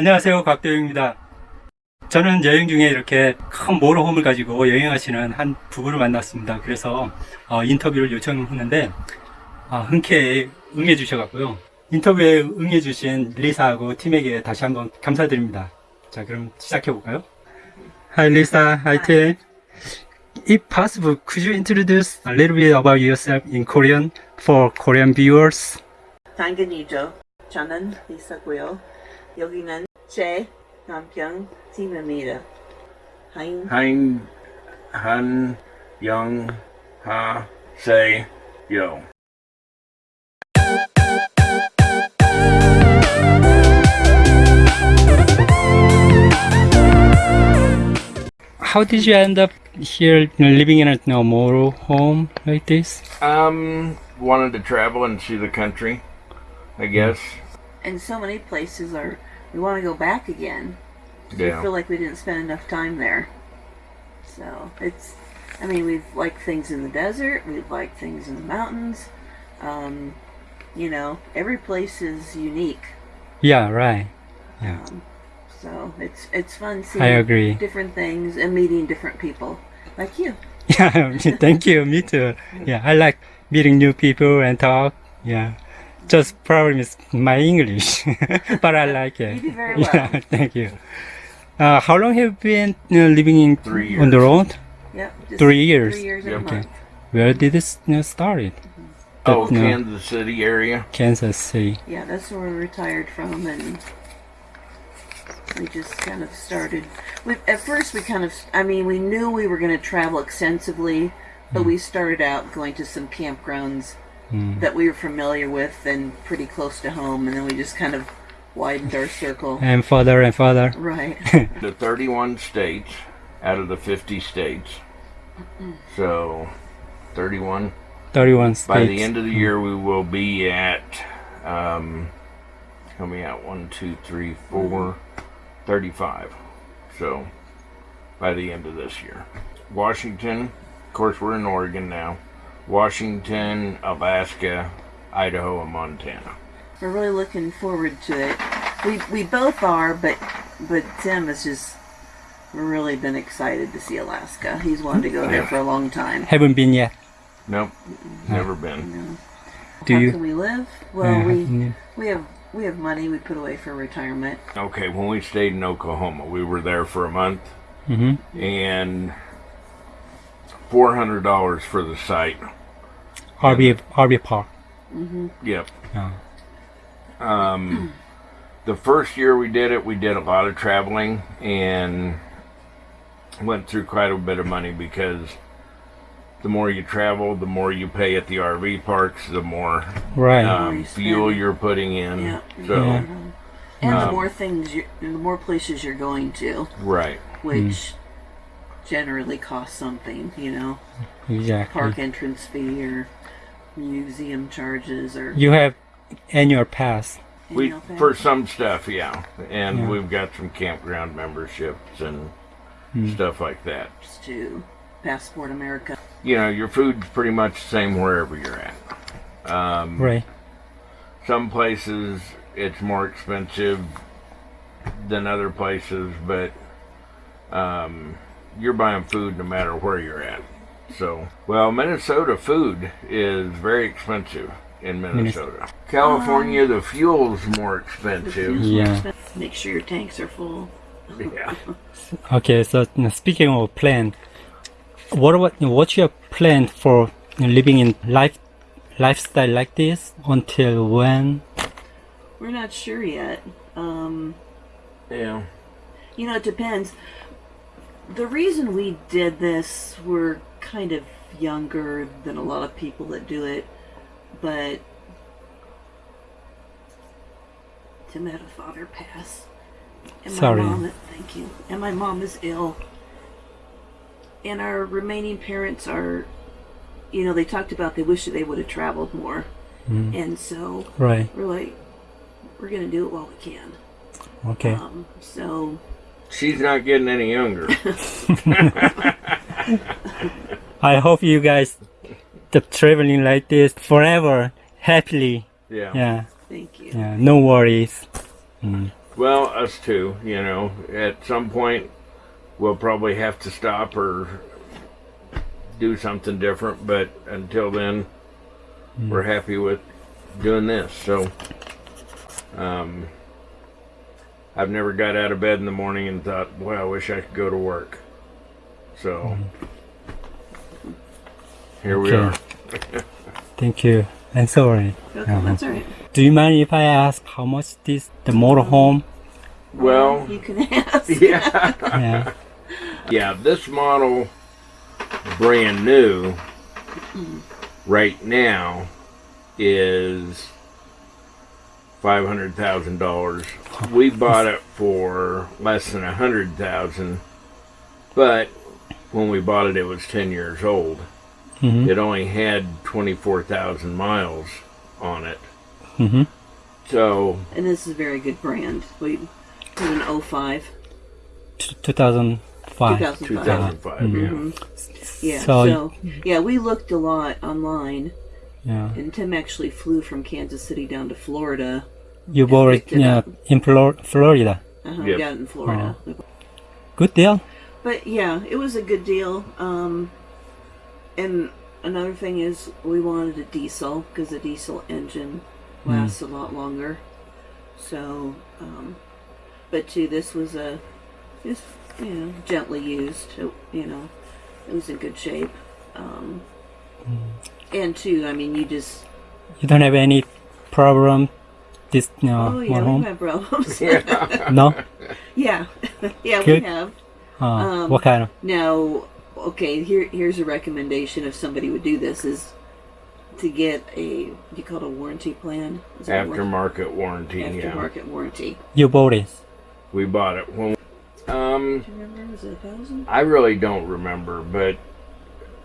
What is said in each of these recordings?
안녕하세요 곽도영입니다. 저는 여행 중에 이렇게 큰 모tor홈을 가지고 여행하시는 한 부부를 만났습니다. 그래서 어, 인터뷰를 요청했는데 아, 흔쾌히 응해 주셔갖고요. 인터뷰에 응해 주신 리사하고 팀에게 다시 한번 감사드립니다. 자 그럼 시작해 볼까요? Hi Lisa, hi Tim. If possible, could you introduce a little bit about yourself in Korean for Korean viewers? 당근이죠. 저는 리사고요. 여기는 Che, Namkyung, Timamida. Hein. Han, Young, Ha, Se, Yo. How did you end up here, you know, living in a motorhome like this? Um, wanted to travel and see the country, I guess. And so many places are we want to go back again. We feel like we didn't spend enough time there. So it's. I mean, we've liked things in the desert. We've liked things in the mountains. Um, you know, every place is unique. Yeah, right. Yeah, Um, so it's it's fun seeing I agree. different things and meeting different people like you. Yeah, thank you. Me too. Yeah, I like meeting new people and talk. Yeah, just problem is my English, but I like it. You do very well. Yeah, thank you. Uh, how long have you been you know, living in Three on the road? Yep. just Three years. Three years Yep. Okay. Where did this uh, you know, started? Mm-hmm. Oh, That, you know, Kansas City area. Kansas City. Yeah, that's where we retired from, and we just kind of started. We at first we kind of, I mean, we knew we were going to travel extensively, but hmm. we started out going to some campgrounds that we were familiar with and pretty close to home, and then we just kind of widened our circle. And further and further. Right. The 31 states out of the 50 states. So, 31. 31 states. By the end of the year, we will be at, um, coming out one, two, three, four, 35. So, by the end of this year. Washington, of course, we're in Oregon now. Washington, Alaska, Idaho, and Montana. we're really looking forward to it. We we both are, but but Tim has just really been excited to see Alaska. He's wanted to go there for a long time. Haven't been yet. Nope, never been. No. Do How you? can we live? Well, Yeah, we yeah. we have we have money we put away for retirement. Okay, when we stayed in Oklahoma, we were there for a month hmm and $400 for the site. RV RV park. Yep. Yeah. Um, the first year we did it, we did a lot of traveling and went through quite a bit of money because the more you travel, the more you pay at the RV parks, the more Right. um, you fuel you're putting in. Yeah. So, Yeah. And the Um, more things, you, the more places you're going to, right. which generally cost something. You know, exactly. park entrance fee or museum charges or You have annual pass. We annual pass. for some stuff, yeah, and Yeah. we've got some campground memberships and Hmm. stuff like that. to Passport America. You know, your food's pretty much the same wherever you're at. Um, Right. Some places it's more expensive than other places, but um, you're buying food no matter where you're at. So, well, Minnesota food is very expensive in Minnesota. California, the fuel's more expensive. Yeah. Make sure your tanks are full. Yeah. Okay. So speaking of plan, what about what's your plan for living in life lifestyle like this until when? We're not sure yet. Um, Yeah. You know, it depends. The reason we did this, we're kind of younger than a lot of people that do it, but Tim had a father pass. And Sorry. My mom, thank you. And my mom is ill. And our remaining parents are, you know, they talked about they wish that they would have traveled more. And so Right. we're like, we're going to do it while we can. Okay. Um, so She's not getting any younger. I hope you guys the traveling like this forever happily. Yeah. Yeah. thank you. Yeah. No worries. Mm. Well, us too. You know, at some point, we'll probably have to stop or do something different. But until then, we're happy with doing this. So, um, I've never got out of bed in the morning and thought, "Boy, I wish I could go to work." So, mm-hmm. here we are. Thank you. And sorry. Okay, uh-huh. that's all right. Do you mind if I ask how much this the motorhome? Well, you can ask. yeah. Yeah. Yeah, this model, brand new, right now, is five hundred thousand dollars. We bought it for less than a hundred thousand, but when we bought it, it was ten years old. Mhm. It only had twenty-four thousand miles on it. Mhm. So And this is a very good brand. We did an 05, T- 2005. 2005. two thousand five. Mhm. Yeah. So- So, yeah, we looked a lot online, Yeah. and Tim actually flew from Kansas City down to Florida. You bought it picked it yeah, in Flor- Florida. Uh-huh, Yep. We got it in Florida. Good deal. But yeah, it was a good deal. Um, and another thing is, we wanted a diesel because a diesel engine lasts a lot longer. So, um, but too, this was a, just you know, gently used. It, you know, it was in good shape. Um, and two, I mean, you just You don't have any problem this you know, oh yeah, motorhome? we have problems. No? yeah, yeah, Good. we have. Uh, Um, what kind of? Now, okay, here here's a recommendation if somebody would do this is to get a do you call it a warranty plan? Is it a war- Aftermarket warranty. Yeah. aftermarket warranty. You bought it. We bought it when. Um, Do you remember? Was it a thousand? I really don't remember, but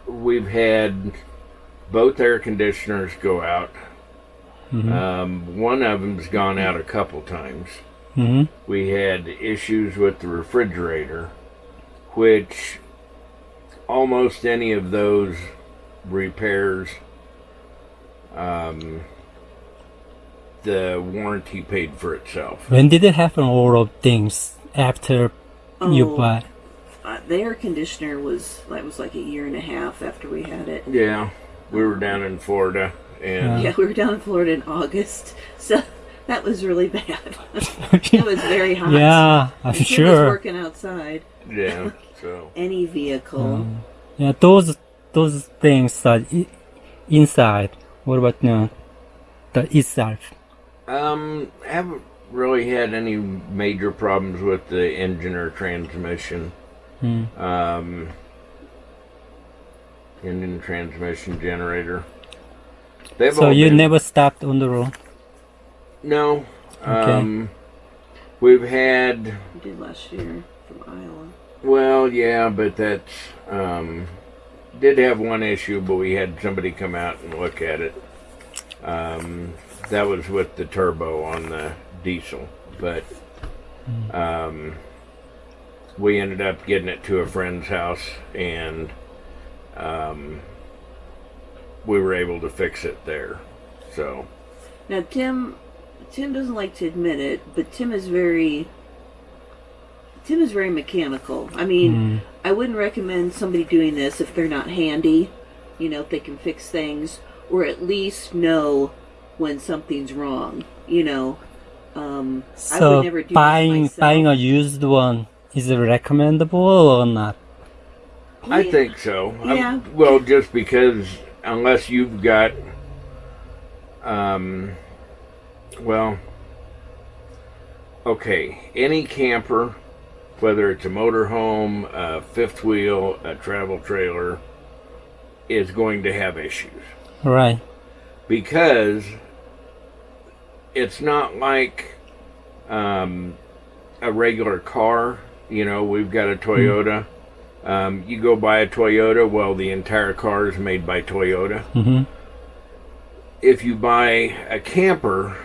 we've had both air conditioners go out. Mhm. Um, one of them's gone out a couple times. hmm We had issues with the refrigerator, which almost any of those repairs, um, the warranty paid for itself. When did it happen? All of things after you Oh. bought. Uh, the air conditioner was that was like a year and a half after we had it. Yeah, we were down in Florida, and Yeah, we were down in Florida in August, so that was really bad. it was very hot. yeah, I'm And Tim was sure. working outside. yeah, so. Any vehicle. Yeah, those those things are i- inside. What about no, the itself? Um, haven't really had any major problems with the engine or transmission. Hmm. Um, engine, transmission, generator. They've So you been- never stopped on the road. No. Okay. Um, we've had We did last year from Iowa. well, yeah, but that's um, did have one issue, but we had somebody come out and look at it. Um, that was with the turbo on the diesel, but um, we ended up getting it to a friend's house, and um, we were able to fix it there. So Now Tim, Tim doesn't like to admit it, but Tim is very. Tim is very mechanical. I mean, Mm. I wouldn't recommend somebody doing this if they're not handy. You know, if they can fix things or at least know when something's wrong. You know, um, I So would never do buying this buying a used one is it recommendable or not? I Yeah. think so. I'm- Yeah. well, just because unless you've got, um, well, okay, any camper, whether it's a motorhome, a fifth wheel, a travel trailer, is going to have issues Right. because it's not like um, a regular car. You know, we've got a Toyota. Um, you go buy a Toyota, well, the entire car is made by Toyota. Mm-hmm. If you buy a camper,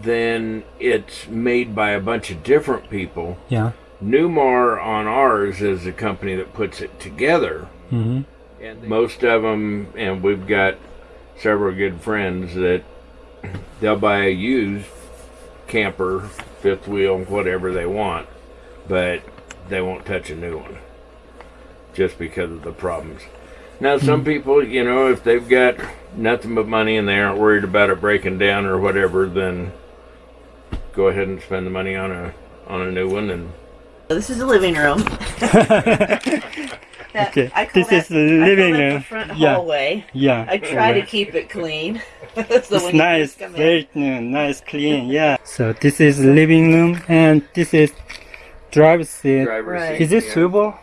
then it's made by a bunch of different people. Yeah. Newmar on ours is the company that puts it together. Mm-hmm. And most of them, and we've got several good friends that they'll buy a used camper, fifth wheel, whatever they want, but they won't touch a new one just because of the problems. Now, some hmm. people, you know, if they've got nothing but money and they aren't worried about it breaking down or whatever, then go ahead and spend the money on a on a new one and This is the living room. That- Okay, this that- is the living I call that room. The front Yeah. hallway. yeah. I try to keep it clean. so It's when nice, first come in- very new, nice, clean. Yeah. So this is living room, and this is drive seat. driver's Right. seat. Is it yeah. swivel?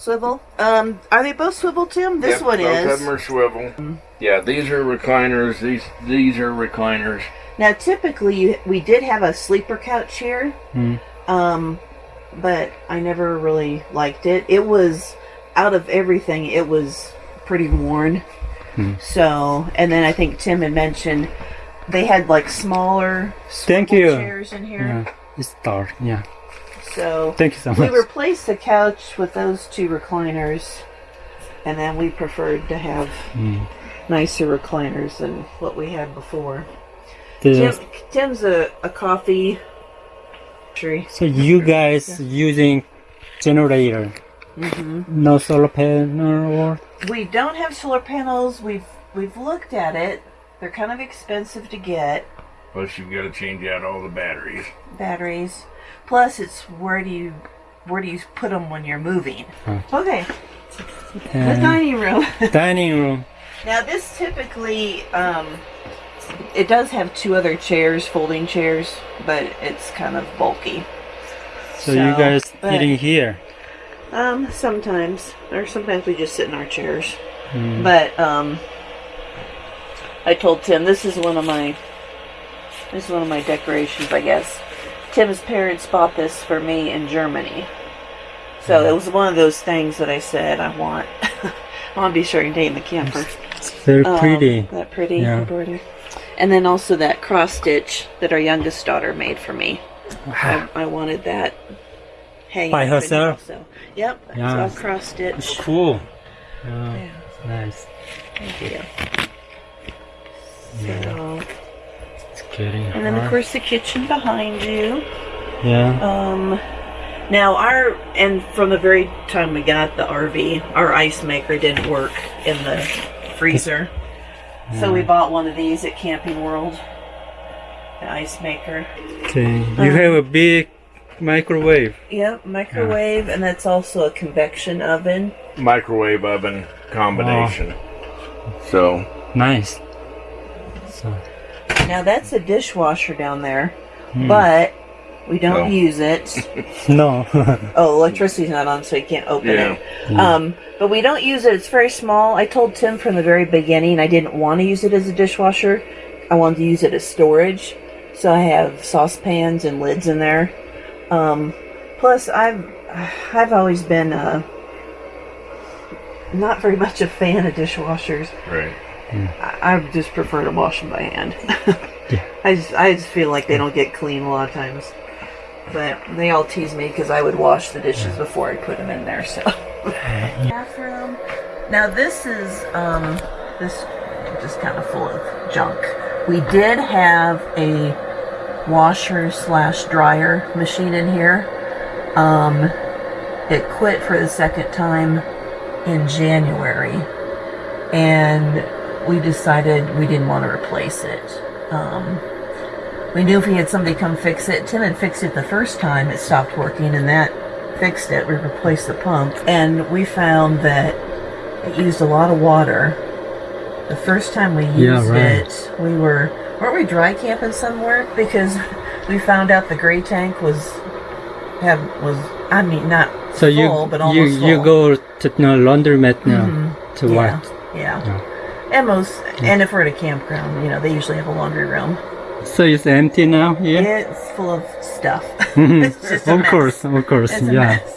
Swivel. Um, are they both swivel, Tim? This Yep, one both is. of them are swivel. Yeah, these are recliners. These these are recliners. Now, typically, we did have a sleeper couch here, Hmm. um, but I never really liked it. It was out of everything. It was pretty worn. Hmm. So, and then I think Tim had mentioned they had like smaller Thank you. chairs in here. Yeah. It's dark. Yeah. So Thank you so much. we replaced the couch with those two recliners, and then we preferred to have Hmm. nicer recliners than what we had before. Tim, Tim's a, a coffee tree. so you guys using generator? hmm No solar panel or? We don't have solar panels. We've we've looked at it. They're kind of expensive to get. Plus, you've got to change out all the batteries. Batteries. Plus, it's where do you where do you put them when you're moving? Huh. Okay, the dining room. dining room. now this typically um, it does have two other chairs, folding chairs, but it's kind of bulky. So, you guys but- eating here? Um, sometimes, or sometimes we just sit in our chairs. Hmm. But um, I told Tim this is one of my this is one of my decorations, I guess. Tim's parents bought this for me in Germany, so it was one of those things that I said I want. I want to be sure and name the camper. It's very Um, pretty. that pretty Yeah. embroidery. And then also that cross stitch that our youngest daughter made for me. I, I wanted that hanging By in herself? also. Yep, Yeah. it's all cross It's stitch. cool. Yeah, Yeah, nice. thank you. Yeah. So, It's getting and then of course the kitchen behind you. Yeah. Um, now our and from the very time we got the RV, our ice maker didn't work in the freezer, so we bought one of these at Camping World. The ice maker. Okay. You have a big microwave. Yep, microwave, and that's also a convection oven. Microwave oven combination. Wow. So Nice. So, Now that's a dishwasher down there, Hmm. but we don't No. use it. no. oh, electricity's not on, so you can't open Yeah. it. Um, but we don't use it. It's very small. I told Tim from the very beginning I didn't want to use it as a dishwasher. I wanted to use it as storage. So I have saucepans and lids in there. Um, plus, I've I've always been uh, not very much a fan of dishwashers. right. I, I just prefer to wash them by hand. Yeah. I just I just feel like they don't get clean a lot of times. But they all tease me because I would wash the dishes before I put them in there. So bathroom. Now this is um this just kind of full of junk. We did have a washer slash dryer machine in here. Um, it quit for the second time in January and we decided we didn't want to replace it. Um, we knew if we had somebody come fix it, Tim had fixed it the first time, it stopped working, and that fixed it. We replaced the pump, and we found that it used a lot of water. The first time we used Yeah, right. it, we were weren't we dry camping somewhere because we found out the gray tank was have was I mean not So you full, but you almost you full. go to the laundromat now Mhm. to Yeah. what? Yeah. Yeah. And most, and if we're at a campground, you know, they usually have a laundry room. So it's empty now here. It's full of stuff. Mhm. it's just a of mess. course, of course, It's a yeah. mess.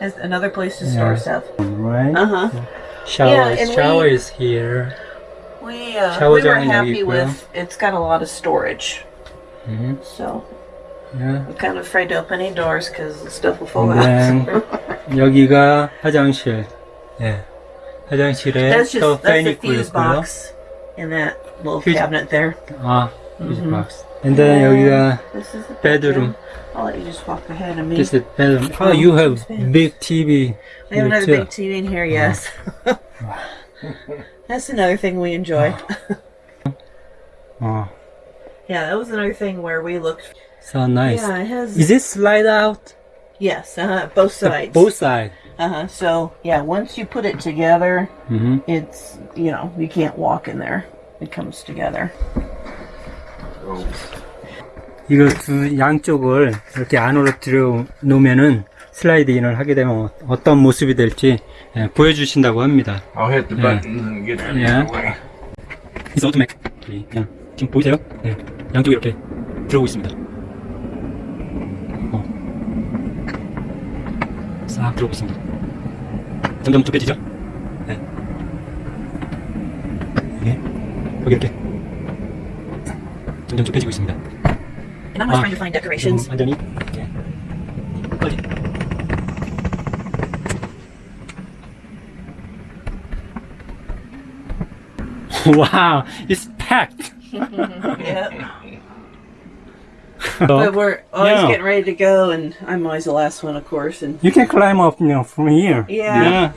It's another place to store Yeah. stuff. Right. Uh huh. Shower, Yeah, and we- shower is here. We uh, Shower we were down in happy 여기 with. It's got a lot of storage, hmm so Yeah. I'm kind of afraid to open any doors because the stuff will fall And out. then 여기가 화장실. 예. 화장실에 that's 또 just that's 팬 the 있고 fuse 있고요. box in that little Fuse- cabinet there. 아, 퓨즈 Mhm. 박스. And then 여기가 This is the bedroom. I'll let you just walk ahead of me. this is bedroom. Oh, you have big TV. we have another here big TV in here, yes. That's another thing we enjoy. too. Oh, yeah, that was another thing where we looked. so nice. Yeah, it has. Is it slide out? yes, uh, both sides. Both sides. Uh huh. So yeah, once you put it together, hmm it's you know you can't walk in there. It comes together. So 이거 두 양쪽을 이렇게 안으로 들여 놓으면은 슬라이드 인을 하게 되면 어떤 모습이 될지 예, 보여주신다고 합니다. I'll hit the Yeah. buttons and get that Yeah. out of the way. It's automatic. 그냥 지금 보이세요? 네, 양쪽에 이렇게 들어오고 있습니다. 싹 들어오고 있습니다. 점점 좁혀지죠? 네. 이게 여기 이렇게 점점 좁혀지고 있습니다. And I'm Ah. trying to find decorations. 음, 완전히 예. 빨리. wow, it's packed. yeah. So, But we're always Yeah. getting ready to go, and I'm always the last one, of course. And you can climb up, you know, from here. Yeah.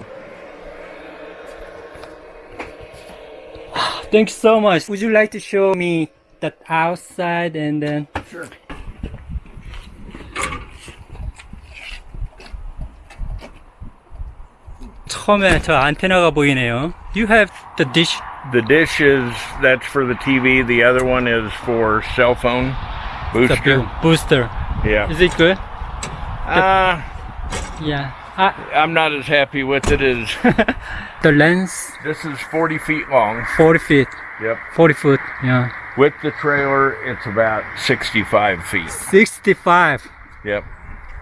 Thank you so much. Would you like to show me that outside and then? Sure. 처음에 저 안테나가 보이네요. You have the dish. The dish is that's for the TV. The other one is for cell phone The booster. booster. Yeah. Is it good? Uh, Yeah. Ah, I'm not as happy with it as the lens this is 40 feet long. 40 feet. Yep. 40 foot. Yeah. With the trailer, it's about 65 feet. 65. Yep.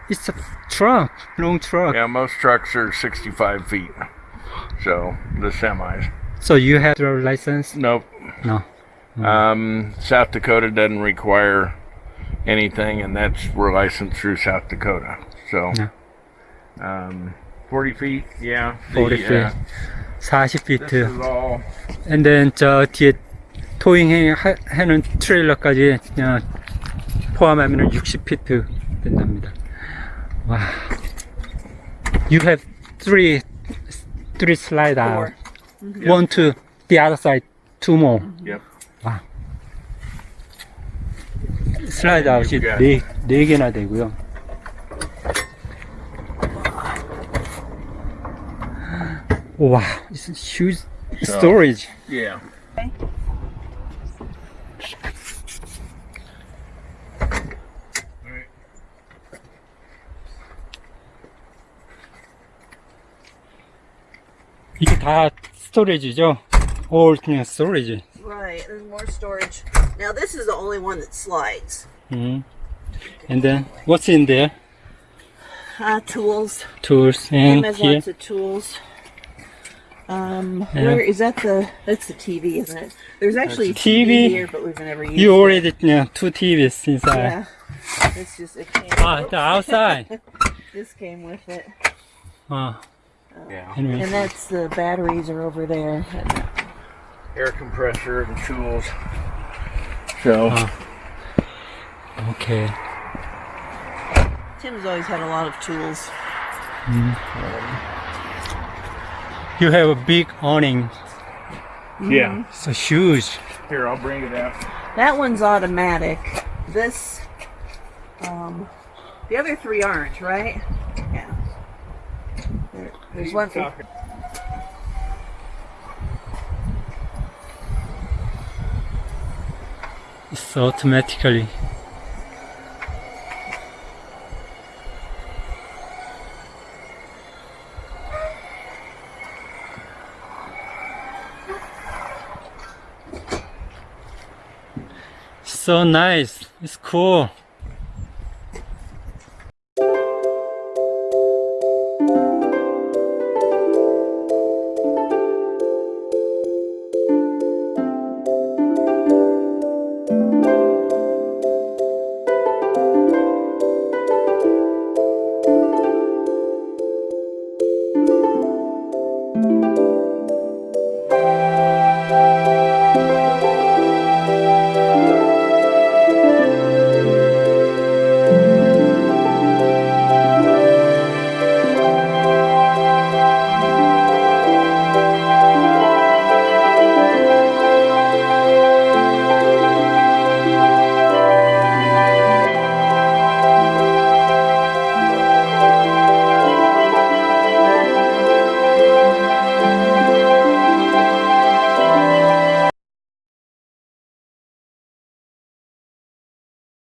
It's a truck. Long truck. Yeah, most trucks are 65 feet. So the semis. So you have your license? Nope. No. Um, South Dakota doesn't require anything, and that's we're licensed through South Dakota. So, Yeah. um, 40 feet, yeah. 40 The, feet. uh, 40 feet. this is all And then 저 뒤에 토잉 해- 하는 트레일러까지 그냥 포함하면 60피트 된답니다. 와. You have three three slide out. One to the other side, two more. yep. 슬라이드 아웃이 네, 네 개나 되고요. 와, it's huge storage. Yeah. 이게 다 스토리지죠? All 그냥 스토리지. Right, there's more storage. Now this is the only one that slides. 음. And then what's in there? Uh, tools. Tools Tim and has here. lots of tools. Um, Yeah. where is that? The that's the TV, isn't it? There's actually a TV. TV here, but we've never used. You it. already yeah, two TVs inside. Yeah. It's just it came. Ah, the outside. This came with it, 아, Yeah. anyway. and that's the batteries are over there. Air compressor and tools. So, Ah. Okay. Tim's always had a lot of tools. You have a big awning. yeah. So huge. Here, I'll bring it out. That one's automatic. This, um, the other three aren't, right? Yeah. There, there's one. For, It's automatically. So nice. It's cool.